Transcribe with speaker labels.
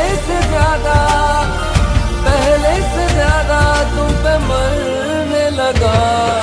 Speaker 1: पहले से ज़्यादा पहले से ज़्यादा तुम पे मरने लगा।